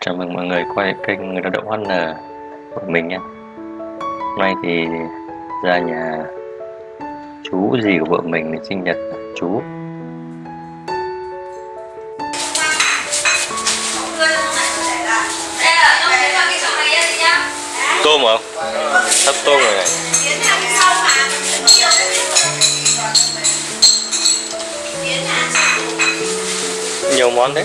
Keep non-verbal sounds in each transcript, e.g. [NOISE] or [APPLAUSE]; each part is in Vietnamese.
Chào mừng mọi người quay kênh Người lao động HN của mình nhé. Hôm nay thì ra nhà chú gì của vợ mình để sinh nhật chú. Tôm không? Sắp tôm rồi. Này Nhiều món đấy.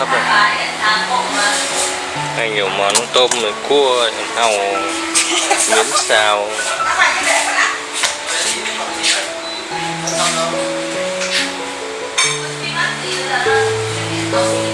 hấp này này nhiều món tôm rồi cua hàu miến xào Thank you.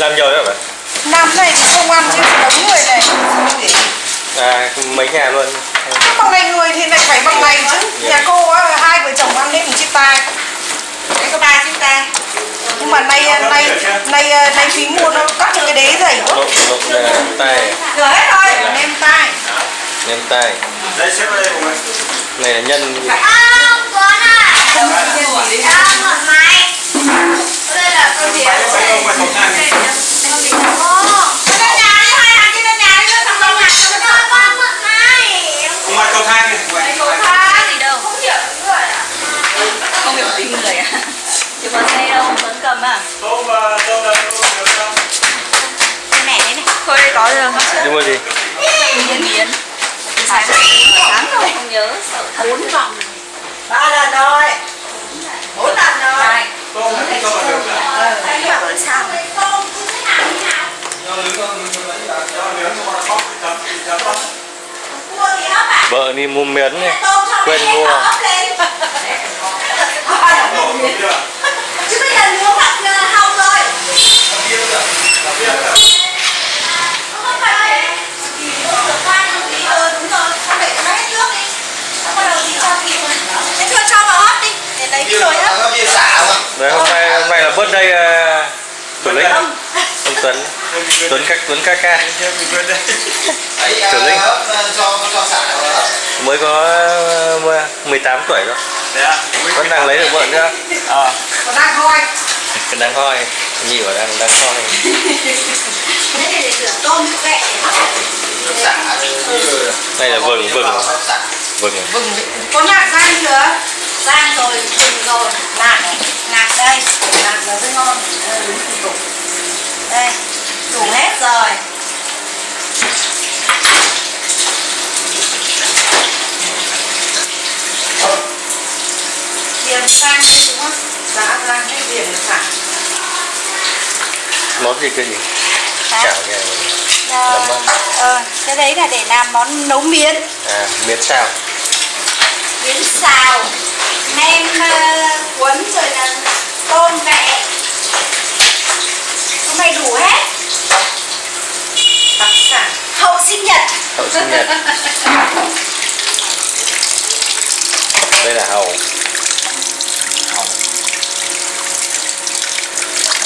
Làm nhiều hả bạn? Năm này thì không ăn chứ đống người này. À, mấy nhà luôn. Bằng này người thì lại phải bằng này chứ. Nhà cô á, hai vợ chồng ăn đến một chiếc tai. Đấy có ba chiếc tai. Nhưng mà nay nay nay nay phí mua nó cắt cho cái đế dày. Quá là tay Rửa hết thôi, nem tai. Nem tay đây xếp đây Này là nhân. Bánh bánh không phải khẩu trang này. không phải cầu thang này ngoài không hiểu tính người à chứ có xe đâu vẫn cầm à tôm và tôm là tôm nhiều không cái này đấy này thôi đây có rồi Đi mua gì? miến miến sáng sáng rồi không nhớ sợ thật bốn vòng Ba lần rồi Bốn lần rồi này tôm tôm là được cái bảo là sao do nướng do nướng cho con bóc chấm chấm bóc Vợ đi mua miến này Quên mua đổ đổ chưa Chứ bây giờ nướng hoặc hồng rồi Làm bia chưa Làm bia chưa Không phải Ừ đúng rồi, không để cho nó hết nước đi Nó bắt đầu thì cho kịp rồi Thế chưa cho vào hấp đi Để lấy cái nồi hấp bia xả mà Đấy, hôm nay, hôm nay là birthday uh, Tuấn Linh Ông Tuấn Tuấn các Tuấn ca ca Linh. Vào Mới có uh, 18 tuổi thôi Thế à? Vẫn đang lấy được vợ nữa À. Còn đang thôi Đang hoi. [LAUGHS] Bảo đang đang hoi. Đây là vừng vừng. Vừng. Vừng. Có nhạc rang chưa? Rang rồi, vừng rồi. Nạc này, nạc đây. Nạc rồi mới ngon. Đây, đúng thủ tục Đây, đủ hết rồi. Điền sang đi đúng không? Giá rang cái là phải. Món gì cái gì? Chảo Nấm ờ, cái đấy là để làm món nấu miến. À, miến xào. Miến xào nem ờ, cuốn rồi là tôm vẹ hôm nay đủ hết đặc sản hậu sinh nhật Hậu sinh nhật. Đây là hầu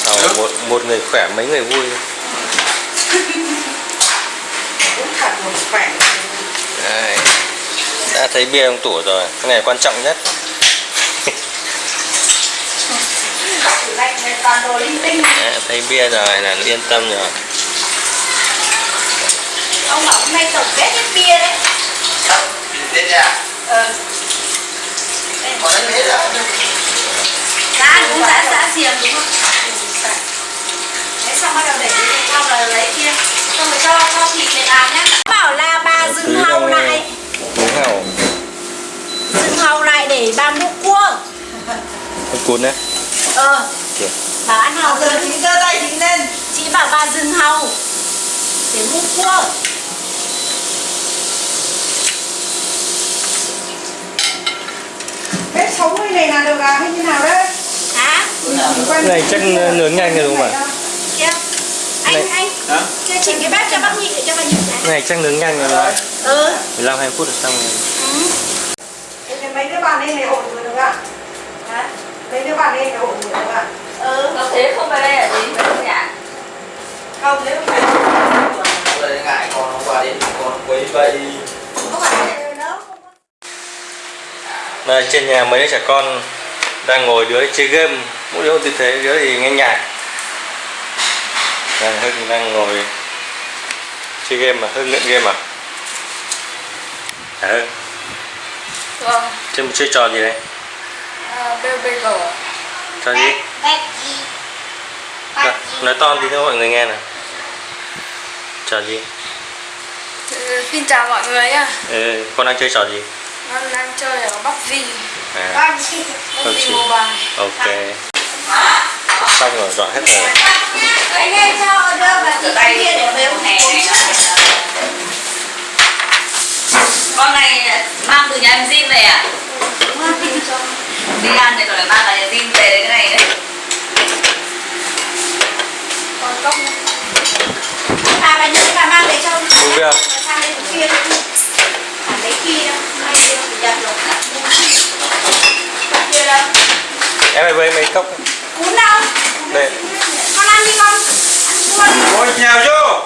Hầu một, một người khỏe mấy người vui. Cũng thật một khỏe. Đây. Đã thấy bia trong tủ rồi. Cái này quan trọng nhất. Đấy, thấy bia rồi là yên tâm rồi ông bảo hôm nay tổng kết hết bia đấy. Tết à? ờ Còn đánh Tết à? Giá cũng giá giá xiềng đúng không? thế xong bắt đầu để đi Xong rồi lấy kia. Xong rồi cho cho thịt để làm nhá. Bảo là bà dừng hầu lại. Dừng hầu lại để bà mua cua cuốn đấy. Ờ. Kìa. bảo ăn hầu Giờ chị giơ tay chị lên. Chị bảo bà dừng hầu để mua cua sống cái này là được à? Hay như nào đấy? Hả? Cái này chắc nướng nhanh rồi đúng không ạ? Kia Anh Này. anh. Hả? Kia chỉnh cái bếp cho bác nhị để cho bà nhị này Cái này chắc nướng nhanh rồi không? ừ. 15 20 phút là xong rồi. Thế thì mấy đứa bạn lên này ổn rồi được ạ? Hả? mấy đứa bạn lên này ổn rồi được ạ? Ừ. Có thế không về đây ở đến với nhà không thế không phải đây. Ngại còn hôm qua đến còn quấy vậy không phải là nó không có Đây, trên nhà mấy đứa trẻ con đang ngồi đứa chơi game mỗi đứa một tư thế đứa thì nghe nhạc. Đang hưng đang ngồi chơi game mà hưng nghiện game à? À hưng? Vâng. Chơi chơi trò gì đấy? À, BBG trò gì? Nói, nói to tí cho mọi người nghe nào. Trò gì? Xin chào mọi người nhá. Ừ, con đang chơi trò gì Con đang chơi ở PUBG à, PUBG PUBG. Mobile ok. Xong rồi dọn hết rồi. Anh em cho đưa vào cái tay kia để về hè uống này Con này mang từ nhà em Jin về à? Đi ăn thì còn lại mang cả nhà Jin về đấy cái này đấy. Còn cốc à bà nhớ bà mang về cho. Uống bia không? sang đây kia đi à lấy kia đâu may đi thì giặt rồi kia đâu em phải với mấy cốc cuốn đâu đây con ăn đi con ăn đi Ôi nhào vô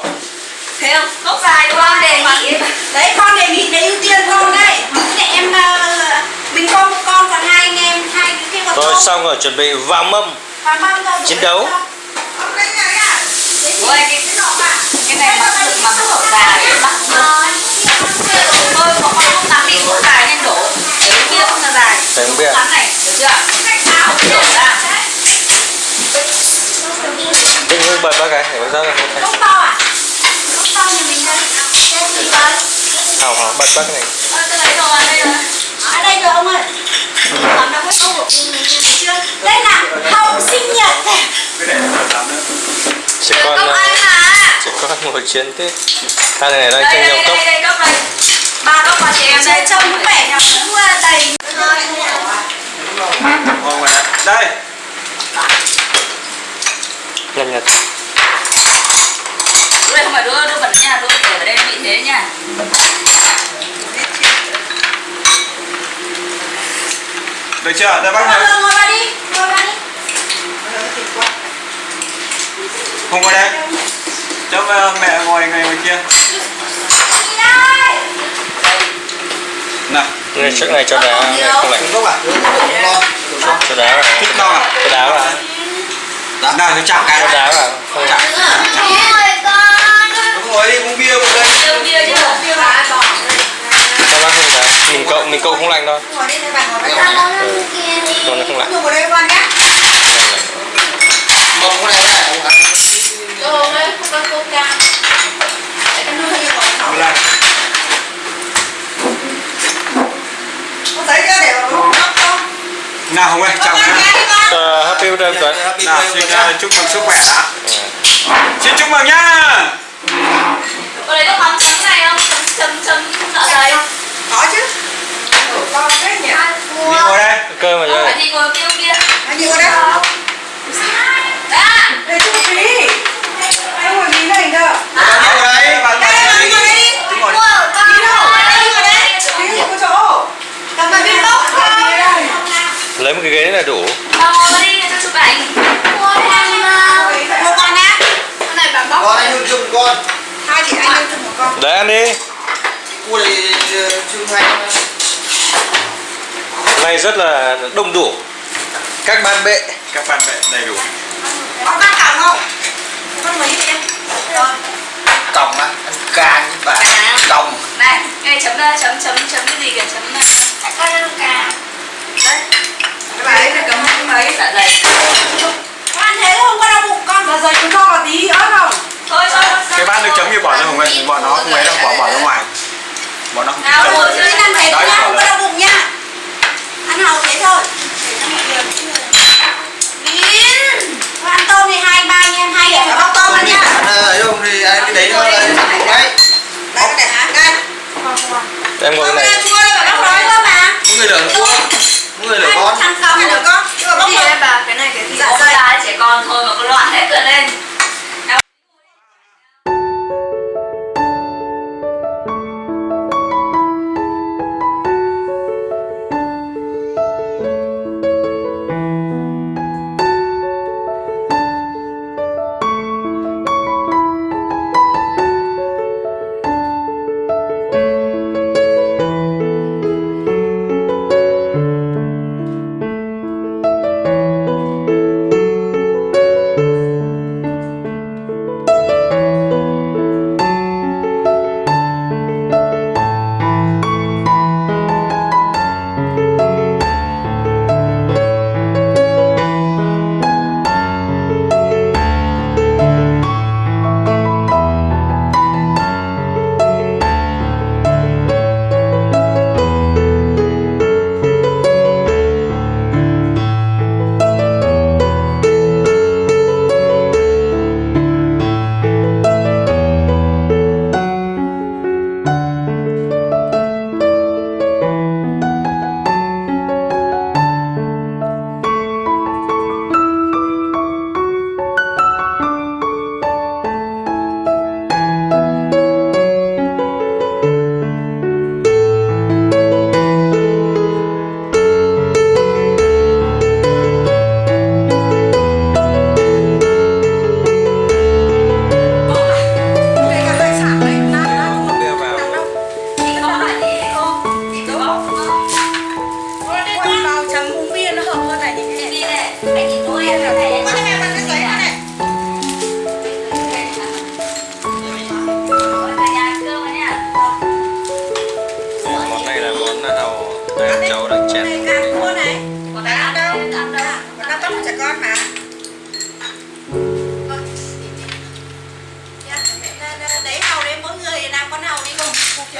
Thấy không? Cốc dài không? Đề nghị đấy con đề nghị để ưu tiên con đấy để em ờ, bình con một con còn hai anh em hai cái kia còn rồi con. xong rồi chuẩn bị vào mâm Và mâm rồi, Chiến đấu. Ôi, cái- cái nọ mà. Cái này mà cốc dài để bắt. Thôi có Đổ ra Đừng hưng bật bác cái để bác ra Cốc to à? Cốc to nhà mình đây. Đây hào hào bật bác cái này Ôi, tôi lấy đồ vào đây rồi Ở đây rồi ông ơi. Còn đâu có câu chưa? Đây là hậu sinh nhật. Là trẻ con ờ, trẻ con ngồi chiến tết hai này đang Đây, tranh đây, nhau đây, cốc đây, đây, cốc đây Ba cốc vào chị em đây trông vẻ cũng ờ, đầy. Ngon rồi Đây nhanh nhật Đứa này không phải đứa, đứa bẩn nha, đứa để ở đây bị thế nha Được chưa? Đây bác Ngồi ngồi vào đi. Ngồi vào đi. Không ngồi đây Cho ờ, mẹ ngồi ngày ngồi kia Đi đây. Nào. Này trước này cho đá. Này. Không lạnh cho đá vào. Thích non à? cho đá vào. Nào thì chạm cái cho đá vào. Không Chạm. Đúng rồi đi uống bia một đây cho bác không đá. Mình cậu mình cậu không lạnh bà ngồi đây. con nó không lạnh Ngồi vào đây con nhá. Mong cái này này không ạ? Đồ đây, không có coca Để con nuôi như vậy. Một lần Có giấy chưa để vào hộp cốc không? Nào Hồng ơi chào đi con. Ờ, happy birthday Tuấn Nào xin ờ, chúc mừng sức khỏe đã. Xin chúc mừng nhá Có lấy nước mắm trắng này không? Chấm, chấm, chấm dạ dày Có chứ. Ủa, con thế nhỉ? Đi ngồi đây cơ mà Không chơi phải thì ngồi kia kia Anh đi qua đây. Đã Để chút phí. Em ngồi phí này cơ. Ngồi đây bạn Đây, bạn bạn đi ngồi đây đi. Cứ ngồi Phí đâu? Đây, ngồi đây. Phí gì có chỗ. Cầm vào viên cốc thôi. Lấy một cái ghế là đủ. Ngồi đi cho chụp ảnh. Một con nhá. Cái này bà bóc Con anh hương chung con. Hai chị anh chung một con. đấy ăn đi. Cua này ờ, chung Hôm nay rất là đông đủ. Các ban bệ Các bạn bè đầy đủ. Con bác còng không? Con mấy em rồi. Còng á ăn càng với bà. Càng. còng. Này cái chấm ờ, chấm chấm chấm cái gì kìa chấm ờ, con ăn cà. Đấy cái bài ấy cấm cái mấy dạ dày. Con ăn thế không? Con đau bụng con dạ dày chúng cho vào tí ớt không? Thôi thôi cái bát nước chấm kia bỏ ra không vậy bọn nó không ấy đâu bỏ bỏ ra ngoài. Bọn nó không Nào, chấm. ngồi Chứ ăn thế Đấy, nha, bỏ không có đau bụng nha. Ăn hầu thế thôi. Biến Con ăn tôm thì hai ba em hai phải bóc tôm ăn nha. Ờ, ấy không thì ai cái đấy nó là đấy. Đây con để hả? Đây. Em ngồi cái này. ăn chua đây phải bóc nói cơ mà. Mỗi người mỗi người Hai con. thằng còng được con. Nhưng mà bóc cái gì rồi đấy bà cái này cái gì? Dạ lá trẻ con thôi mà có loạn hết cả lên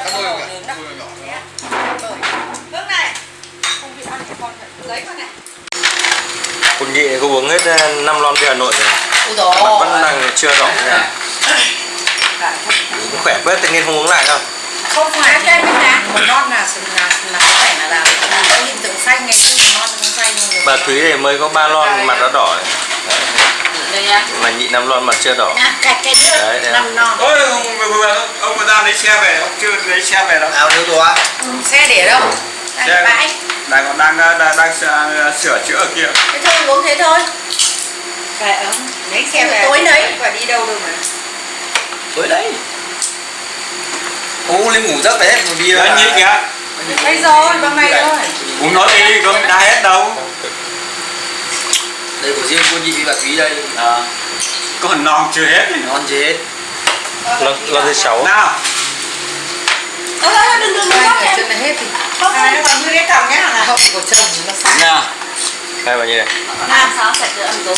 nướng đôi đâu nhỏ Nước này. Không bị ăn trẻ con phải lấy con này. คุณ nhị có uống hết ờ, năm lon bia Hà Nội rồi. Ui vẫn đang chưa đỏ nha khỏe bớt tự nhiên không uống lại đâu không phải cái mình làm một non là là là có phải là làm có hiện tượng xanh ngày xưa một non không xanh bà Thúy thì mới có ba lon mặt đã đỏ đây nha. Mà nhị năm lon mặt chưa đỏ. À, cái cái Đấy, đấy. năm non ôi ông vừa ông vừa ra lấy xe về ông chưa lấy xe về đâu. Áo thiếu ตัว xe để đâu? Đang Xe- bãi. Đang còn đang đang, đang sửa, sửa chữa ở kia. Thế thôi uống thế thôi. Phải ông lấy xe về tối lấy phải đi đâu đâu mà. Tối đấy. Uống lên ngủ giấc đấy hết một bia anh nhị kìa đây rồi bữa nay thôi. Uống nói đi có đa hết đâu đây của riêng cô nhị và thúy đây. À, còn non chưa hết ngon chết lon lon thứ sáu. Nào. Ơ, đừng đừng đừng bóc em. hết thì không không còn như cái còng nhá là hậu của chồng nó sẵn. Nha hai bao nhiêu này. Làm sao sạch được ăn tối.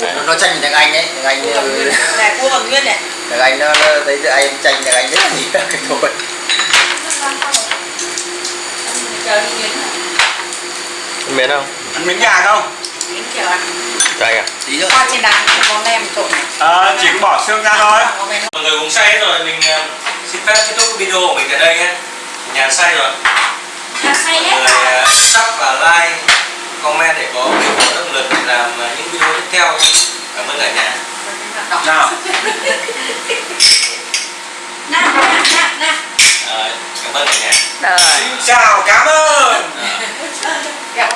Nó, nó tranh thằng anh đấy thằng anh này cua bằng nguyên này. thằng anh nó, nó thấy thằng anh tranh thằng anh rất là nhiều. Cái thôi biết không ăn miếng gà không đến chiều ăn cay à tí nữa qua trên đàn có nem trộn này à, chỉ có bỏ xương ra thôi. Mọi người cũng say hết rồi mình ờ, xin phép kết thúc video của mình tại đây nhé. Nhà say rồi. Say hết người ờ, sub và like comment để có có động lực để làm những video tiếp theo. Cảm ơn cả nhà. Nào. Nè nè nè nè Ờ, cảm ơn cả nhà. Rồi. Xin chào cảm ơn. Kẹo